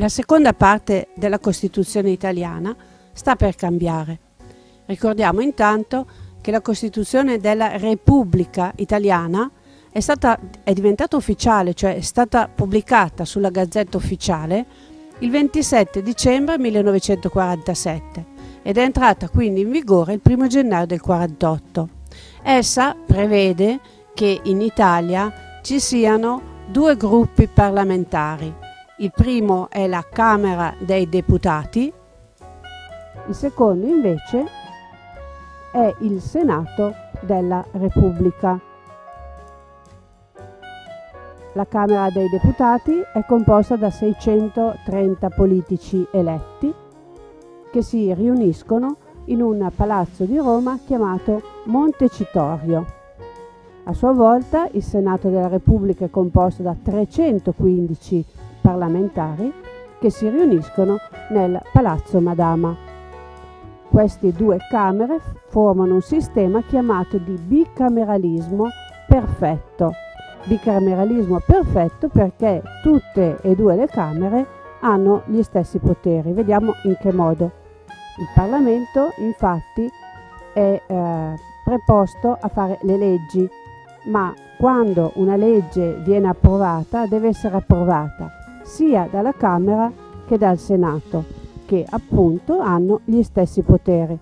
La seconda parte della Costituzione italiana sta per cambiare. Ricordiamo intanto che la Costituzione della Repubblica italiana è, stata, è diventata ufficiale, cioè è stata pubblicata sulla Gazzetta Ufficiale il 27 dicembre 1947 ed è entrata quindi in vigore il 1 gennaio del 48. Essa prevede che in Italia ci siano due gruppi parlamentari. Il primo è la Camera dei Deputati, il secondo invece è il Senato della Repubblica. La Camera dei Deputati è composta da 630 politici eletti che si riuniscono in un palazzo di Roma chiamato Montecitorio. A sua volta il Senato della Repubblica è composto da 315 parlamentari che si riuniscono nel Palazzo Madama. Queste due Camere formano un sistema chiamato di bicameralismo perfetto bicameralismo perfetto perché tutte e due le Camere hanno gli stessi poteri. Vediamo in che modo. Il Parlamento infatti è eh, preposto a fare le leggi, ma quando una legge viene approvata deve essere approvata sia dalla Camera che dal Senato, che appunto hanno gli stessi poteri.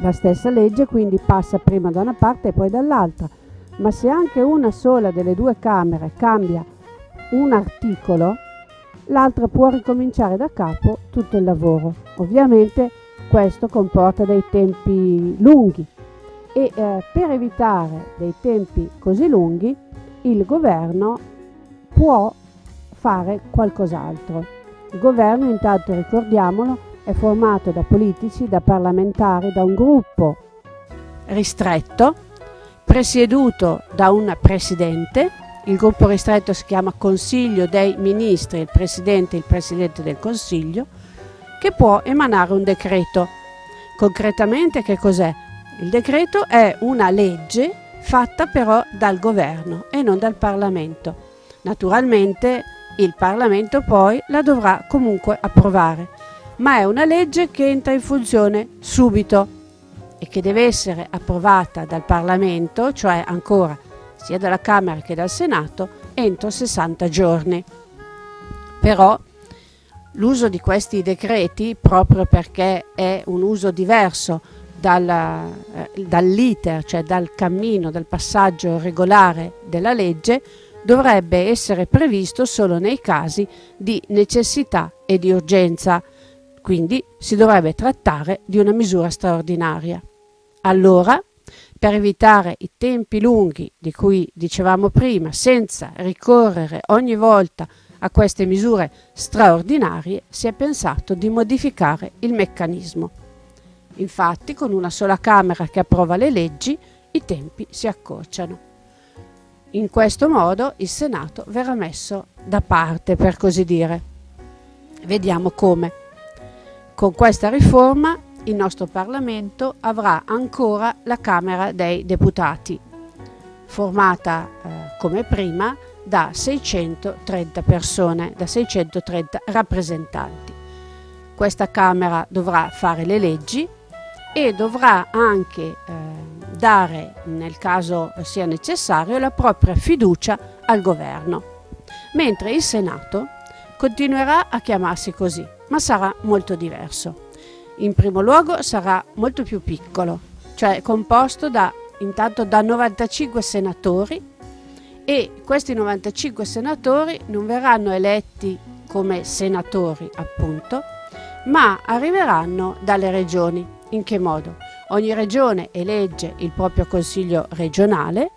La stessa legge quindi passa prima da una parte e poi dall'altra, ma se anche una sola delle due Camere cambia un articolo, l'altra può ricominciare da capo tutto il lavoro. Ovviamente questo comporta dei tempi lunghi e eh, per evitare dei tempi così lunghi il governo può fare qualcos'altro. Il governo, intanto ricordiamolo, è formato da politici, da parlamentari, da un gruppo ristretto presieduto da un presidente, il gruppo ristretto si chiama Consiglio dei Ministri, il Presidente e il Presidente del Consiglio, che può emanare un decreto. Concretamente che cos'è? Il decreto è una legge fatta però dal governo e non dal Parlamento. Naturalmente il Parlamento poi la dovrà comunque approvare, ma è una legge che entra in funzione subito e che deve essere approvata dal Parlamento, cioè ancora sia dalla Camera che dal Senato, entro 60 giorni. Però l'uso di questi decreti, proprio perché è un uso diverso dal, eh, dall'iter, cioè dal cammino, dal passaggio regolare della legge, dovrebbe essere previsto solo nei casi di necessità e di urgenza, quindi si dovrebbe trattare di una misura straordinaria. Allora, per evitare i tempi lunghi di cui dicevamo prima, senza ricorrere ogni volta a queste misure straordinarie, si è pensato di modificare il meccanismo. Infatti, con una sola Camera che approva le leggi, i tempi si accorciano. In questo modo il Senato verrà messo da parte, per così dire. Vediamo come. Con questa riforma il nostro Parlamento avrà ancora la Camera dei Deputati, formata eh, come prima da 630 persone, da 630 rappresentanti. Questa Camera dovrà fare le leggi e dovrà anche eh, dare, nel caso sia necessario, la propria fiducia al governo, mentre il Senato continuerà a chiamarsi così, ma sarà molto diverso in primo luogo sarà molto più piccolo, cioè composto da, intanto da 95 senatori e questi 95 senatori non verranno eletti come senatori appunto, ma arriveranno dalle regioni. In che modo? Ogni regione elegge il proprio consiglio regionale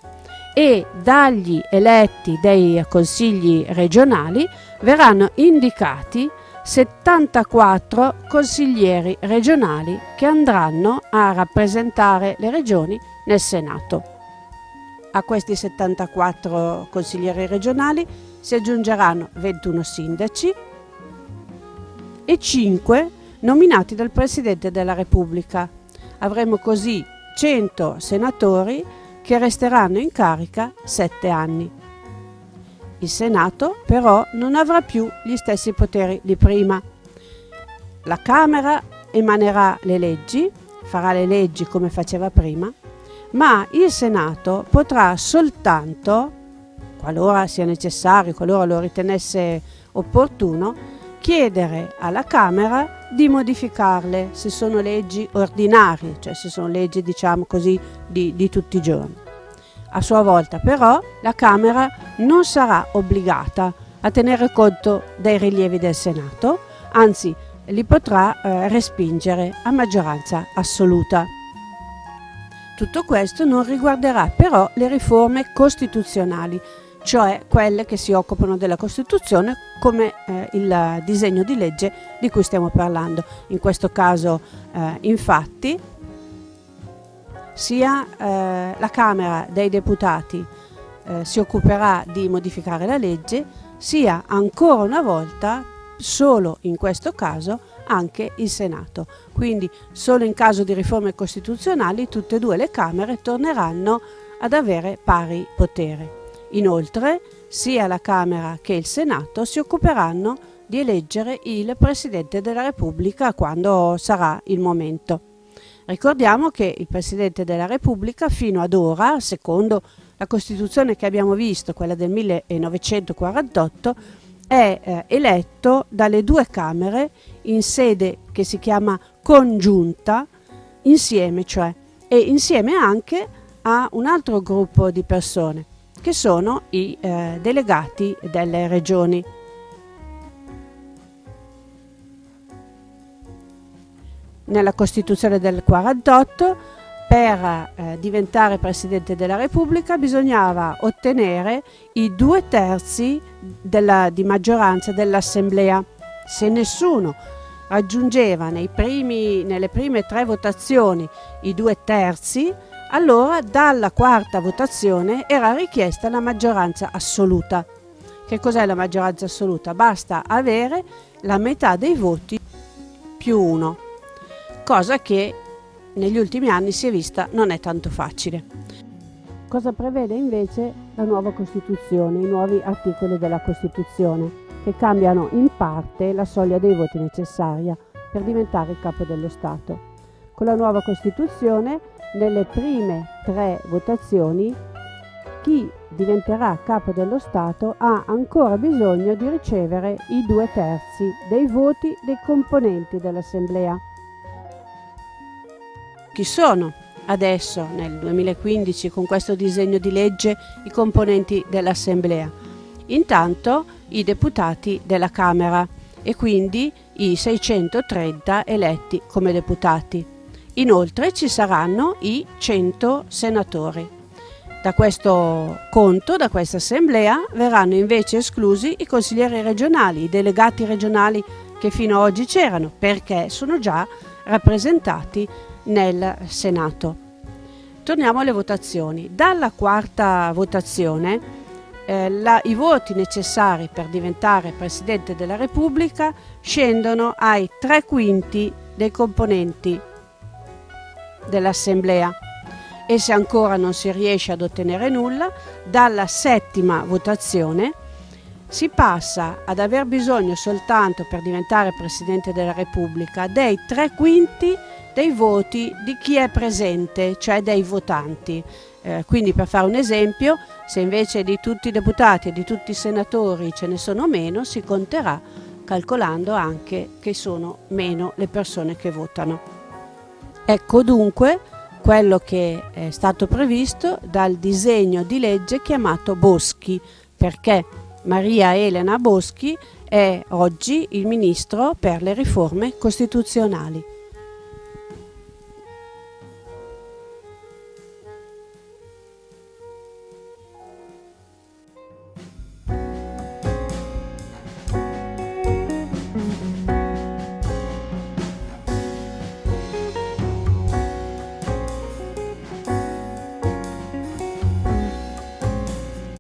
e dagli eletti dei consigli regionali verranno indicati 74 consiglieri regionali che andranno a rappresentare le regioni nel Senato. A questi 74 consiglieri regionali si aggiungeranno 21 sindaci e 5 nominati dal Presidente della Repubblica. Avremo così 100 senatori che resteranno in carica 7 anni. Il Senato però non avrà più gli stessi poteri di prima. La Camera emanerà le leggi, farà le leggi come faceva prima, ma il Senato potrà soltanto, qualora sia necessario, qualora lo ritenesse opportuno, chiedere alla Camera di modificarle se sono leggi ordinarie, cioè se sono leggi diciamo così di, di tutti i giorni. A sua volta però la Camera non sarà obbligata a tenere conto dei rilievi del Senato, anzi li potrà eh, respingere a maggioranza assoluta. Tutto questo non riguarderà però le riforme costituzionali, cioè quelle che si occupano della Costituzione come eh, il disegno di legge di cui stiamo parlando. In questo caso eh, infatti sia eh, la Camera dei Deputati eh, si occuperà di modificare la legge, sia ancora una volta, solo in questo caso, anche il Senato. Quindi solo in caso di riforme costituzionali tutte e due le Camere torneranno ad avere pari potere. Inoltre, sia la Camera che il Senato si occuperanno di eleggere il Presidente della Repubblica quando sarà il momento. Ricordiamo che il Presidente della Repubblica fino ad ora, secondo la Costituzione che abbiamo visto, quella del 1948, è eh, eletto dalle due Camere in sede che si chiama congiunta, insieme cioè, e insieme anche a un altro gruppo di persone che sono i eh, delegati delle regioni. Nella Costituzione del 48 per eh, diventare Presidente della Repubblica bisognava ottenere i due terzi della, di maggioranza dell'Assemblea. Se nessuno raggiungeva primi, nelle prime tre votazioni i due terzi, allora dalla quarta votazione era richiesta la maggioranza assoluta. Che cos'è la maggioranza assoluta? Basta avere la metà dei voti più uno, cosa che negli ultimi anni si è vista non è tanto facile. Cosa prevede invece la nuova Costituzione, i nuovi articoli della Costituzione, che cambiano in parte la soglia dei voti necessaria per diventare il capo dello Stato. Con la nuova Costituzione nelle prime tre votazioni chi diventerà capo dello Stato ha ancora bisogno di ricevere i due terzi dei voti dei componenti dell'Assemblea. Chi sono adesso, nel 2015, con questo disegno di legge, i componenti dell'Assemblea? Intanto i deputati della Camera e quindi i 630 eletti come deputati. Inoltre ci saranno i 100 senatori. Da questo conto, da questa assemblea, verranno invece esclusi i consiglieri regionali, i delegati regionali che fino ad oggi c'erano, perché sono già rappresentati nel Senato. Torniamo alle votazioni. Dalla quarta votazione eh, la, i voti necessari per diventare Presidente della Repubblica scendono ai tre quinti dei componenti dell'Assemblea e se ancora non si riesce ad ottenere nulla, dalla settima votazione si passa ad aver bisogno soltanto per diventare Presidente della Repubblica dei tre quinti dei voti di chi è presente, cioè dei votanti. Eh, quindi per fare un esempio, se invece di tutti i deputati e di tutti i senatori ce ne sono meno, si conterà calcolando anche che sono meno le persone che votano. Ecco dunque quello che è stato previsto dal disegno di legge chiamato Boschi, perché Maria Elena Boschi è oggi il ministro per le riforme costituzionali.